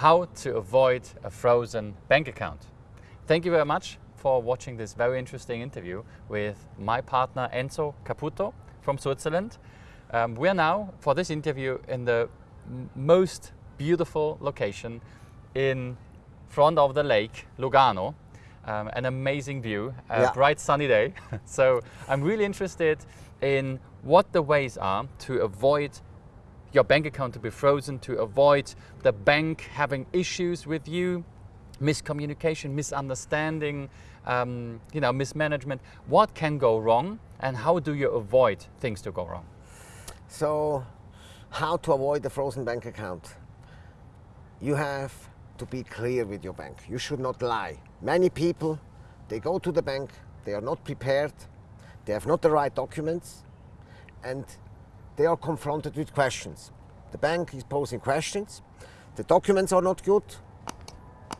how to avoid a frozen bank account. Thank you very much for watching this very interesting interview with my partner Enzo Caputo from Switzerland. Um, we are now, for this interview, in the most beautiful location in front of the lake, Lugano. Um, an amazing view, a Yeah. bright sunny day. so I'm really interested in what the ways are to avoid your bank account to be frozen, to avoid the bank having issues with you, miscommunication, misunderstanding, um, you know, mismanagement. What can go wrong, and how do you avoid things to go wrong? So, how to avoid the frozen bank account? You have to be clear with your bank. You should not lie. Many people, they go to the bank, they are not prepared, they have not the right documents, and they are confronted with questions. The bank is posing questions, the documents are not good.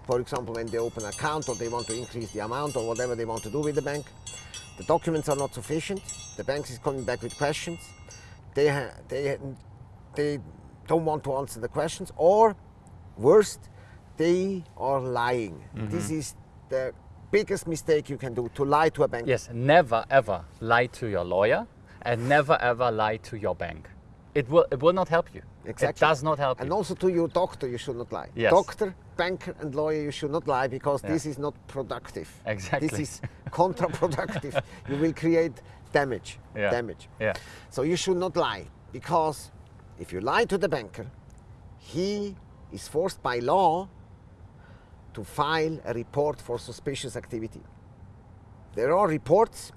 For example, when they open an account or they want to increase the amount or whatever they want to do with the bank, the documents are not sufficient. The bank is coming back with questions. They, ha- they, they don't want to answer the questions, or worst, they are lying. Mm-hmm. This is the biggest mistake you can do to lie to a bank. Yes, never ever lie to your lawyer, and never ever lie to your bank. It will it will not help you. Exactly. It does not help And you. also to your doctor, you should not lie. Yes. Doctor, banker, and lawyer, you should not lie because Yeah. this is not productive. Exactly. This is counterproductive. you will create damage. Yeah. Damage. Yeah. So you should not lie because if you lie to the banker, he is forced by law to file a report for suspicious activity. There are reports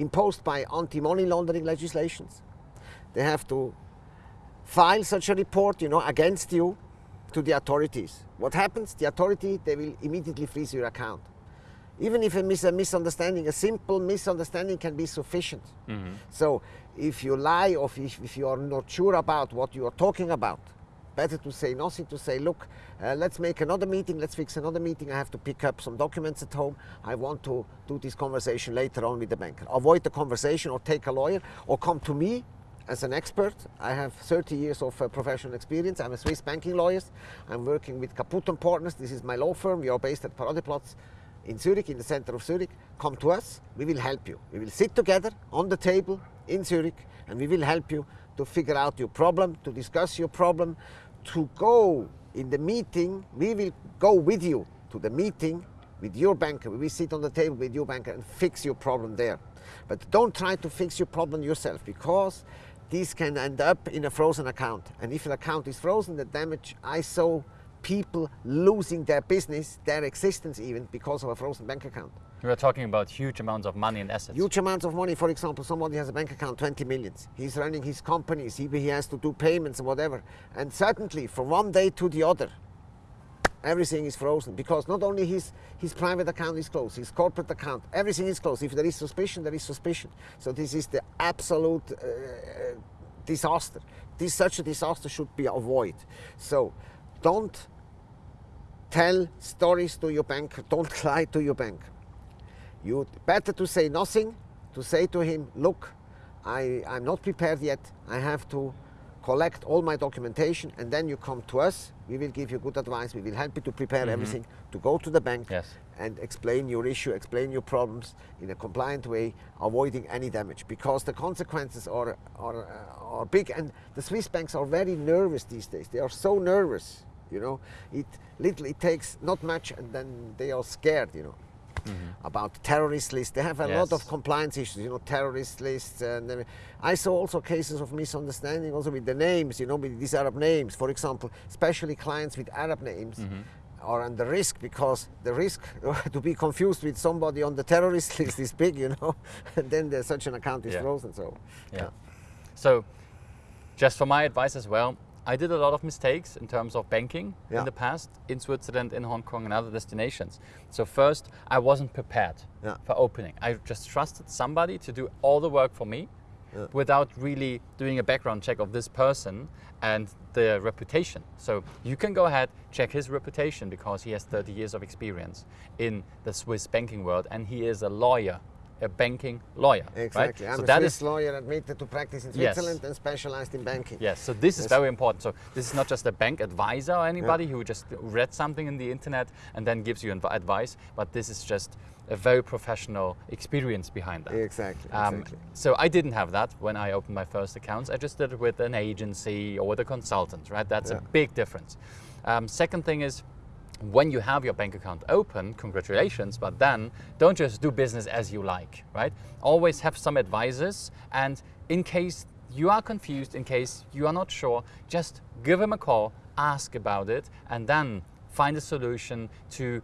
imposed by anti-money laundering legislations. They have to file such a report, you know, against you to the authorities. What happens? The authority, they will immediately freeze your account. Even if it's a misunderstanding, a simple misunderstanding can be sufficient. Mm-hmm. So if you lie or if, if you are not sure about what you are talking about, better to say nothing, to say, look, uh, let's make another meeting, let's fix another meeting, I have to pick up some documents at home, I want to do this conversation later on with the banker. Avoid the conversation or take a lawyer or come to me as an expert. I have 30 years of uh, professional experience. I'm a Swiss banking lawyer. I'm working with Caputo Partners. This is my law firm. We are based at Paradeplatz in Zurich, in the center of Zurich. Come to us. We will help you. We will sit together on the table in Zurich and we will help you to figure out your problem, to discuss your problem, to go in the meeting. We will go with you to the meeting with your banker. We sit on the table with your banker and fix your problem there. But don't try to fix your problem yourself because this can end up in a frozen account. And if an account is frozen, the damage I saw people losing their business, their existence even, because of a frozen bank account. We are talking about huge amounts of money and assets. Huge amounts of money. For example, somebody has a bank account, 20 millions. He's running his companies, he, he has to do payments and whatever. And suddenly, from one day to the other, everything is frozen because not only his, his private account is closed, his corporate account, everything is closed. If there is suspicion, there is suspicion. So this is the absolute uh, disaster. This such a disaster should be avoided. So don't tell stories to your bank. Don't lie to your bank. You better to say nothing, to say to him, look, I, I'm not prepared yet. I have to collect all my documentation and then you come to us. We will give you good advice. We will help you to prepare mm-hmm. everything, to go to the bank Yes. and explain your issue, explain your problems in a compliant way, avoiding any damage because the consequences are, are, are big and the Swiss banks are very nervous these days. They are so nervous, you know. It literally takes not much and then they are scared, you know. Mm-hmm. About terrorist lists, they have a lot of compliance issues, you know, terrorist lists. And I saw also cases of misunderstanding, also with the names, you know, with these Arab names. For example, especially clients with Arab names mm-hmm. are under risk because the risk to be confused with somebody on the terrorist list is big, you know, and then there's such an account is Yeah. frozen. So, Yeah. So, just for my advice as well, I did a lot of mistakes in terms of banking Yeah. in the past in Switzerland, in Hong Kong, and other destinations. So, first, I wasn't prepared Yeah. for opening. I just trusted somebody to do all the work for me Yeah. without really doing a background check of this person and their reputation. So, you can go ahead, check his reputation because he has 30 years of experience in the Swiss banking world and he is a lawyer a banking lawyer. Exactly. Right? I'm so a that Swiss is lawyer admitted to practice in Yes. Switzerland and specialized in banking. Yes, so this is very important. So this is not just a bank advisor or anybody who just read something in the internet and then gives you advice, but this is just a very professional experience behind that. Exactly. Um, exactly. so I didn't have that when I opened my first accounts. I just did it with an agency or with a consultant, right? That's a big difference. Um, second thing is, when you have your bank account open, congratulations, but then don't just do business as you like, right? Always have some advisors, and in case you are confused, in case you are not sure, just give them a call, ask about it, and then find a solution to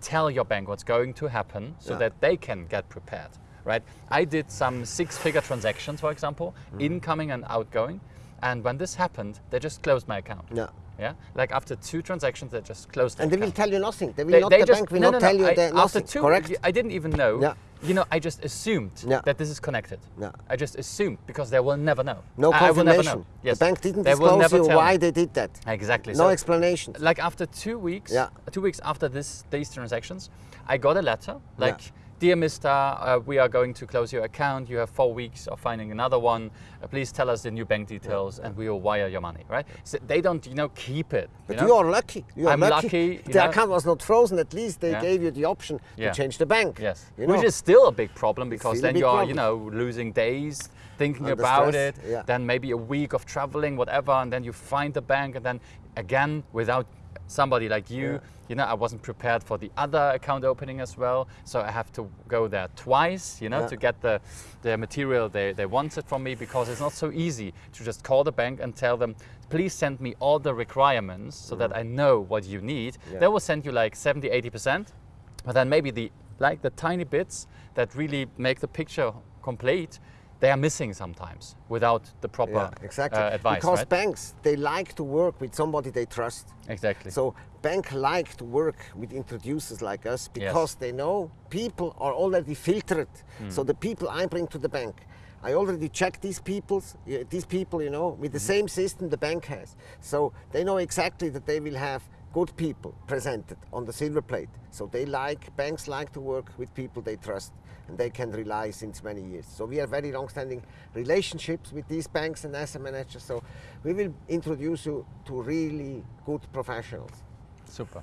tell your bank what's going to happen so Yeah. that they can get prepared, right? I did some six figure transactions, for example, Mm-hmm. incoming and outgoing. And when this happened, they just closed my account. Yeah. Yeah. Like after two transactions, they just closed And they will tell you nothing. They will They- not, they the just- bank will no, not no, tell you I- that after nothing. two, correct? I didn't even know. Yeah. You know, I just assumed Yeah. that this is connected. Yeah. I just assumed because they will never know. No I, I will never confirmation. know. Yes. The bank didn't they disclose you why me. they did that. Exactly. No So- explanation. like after two weeks, Yeah. two weeks after this these transactions, I got a letter like, "Dear Mister, uh, we are going to close your account. You have four weeks of finding another one. Uh, please tell us the new bank details, and we will wire your money." Right? So they don't, you know, keep it. But you, you, are lucky. You are I'm lucky, you The know. account was not frozen. At least they Yeah. gave you the option Yeah. to change the bank. Yes, You which is still a big problem because then you are, you know, losing days thinking Under about stress, it. yeah. Then maybe a week of traveling, whatever, and then you find the bank, and then again without somebody like you, Yeah. you know, I wasn't prepared for the other account opening as well, so I have to go there twice, you know, Yeah. to get the the material they, they wanted from me because it's not so easy to just call the bank and tell them, please send me all the requirements so that I know what you need. Mm. Yeah. They will send you like 70, 80%. But then maybe the like the tiny bits that really make the picture complete, they are missing sometimes without the proper Yeah, exactly. uh, advice. because right? banks they like to work with somebody they trust. exactly. So bank like to work with introducers like us because they know people are already filtered. Hmm. So the people I bring to the bank, I already check these people's these people, you know, with the Hmm. same system the bank has. So they know exactly that they will have good people presented on the silver plate. So they like banks like to work with people they trust and they can rely since many years. So we have very long-standing relationships with these banks and asset managers. So we will introduce you to really good professionals. Super.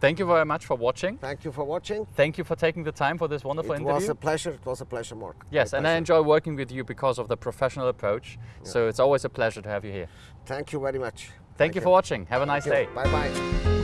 Thank you very much for watching. Thank you for watching. Thank you for taking the time for this wonderful It interview. It was a pleasure. It was a pleasure, Mark. yes, My and I enjoy working with you because of the professional approach. So it's always a pleasure to have you here. Thank you very much. Thank, you for watching. Have a nice day. Bye bye.